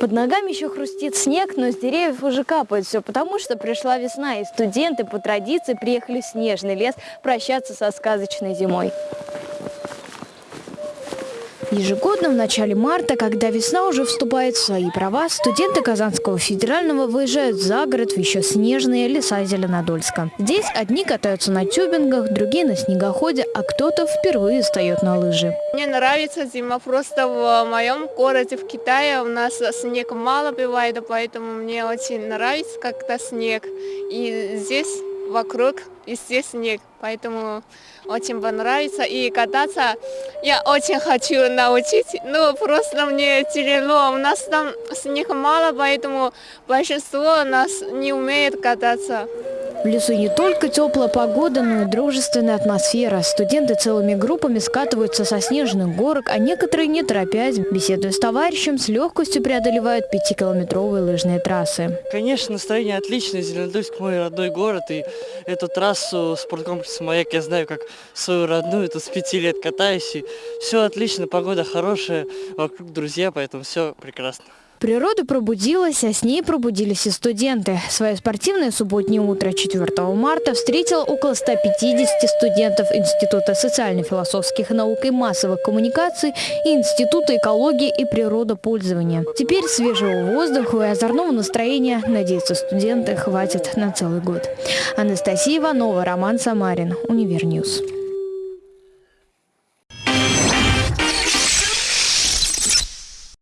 Под ногами еще хрустит снег, но с деревьев уже капает все, потому что пришла весна, и студенты по традиции приехали в снежный лес прощаться со сказочной зимой. Ежегодно в начале марта, когда весна уже вступает в свои права, студенты Казанского федерального выезжают за город в еще снежные леса Зеленодольска. Здесь одни катаются на тюбингах, другие на снегоходе, а кто-то впервые встает на лыжи. Мне нравится зима, просто в моем городе, в Китае, у нас снег мало бывает, поэтому мне очень нравится как-то снег. И здесь вокруг и здесь снег, поэтому очень понравится. И кататься я очень хочу научить, но просто мне тяжело. У нас там снег мало, поэтому большинство нас не умеет кататься. В лесу не только теплая погода, но и дружественная атмосфера. Студенты целыми группами скатываются со снежных горок, а некоторые, не торопясь, беседуя с товарищем, с легкостью преодолевают пятикилометровые лыжные трассы. Конечно, настроение отличное. Зеленодольск мой родной город. И эту трассу спорткомплекса «Маяк» я знаю как свою родную. Тут с пяти лет катаюсь. И все отлично, погода хорошая, вокруг друзья, поэтому все прекрасно. Природа пробудилась, а с ней пробудились и студенты. Свое спортивное субботнее утро 4 марта встретило около 150 студентов Института социально-философских наук и массовых коммуникаций и Института экологии и природопользования. Теперь свежего воздуха и озорного настроения, надеются студенты, хватит на целый год. Анастасия Иванова, Роман Самарин, Универньюз.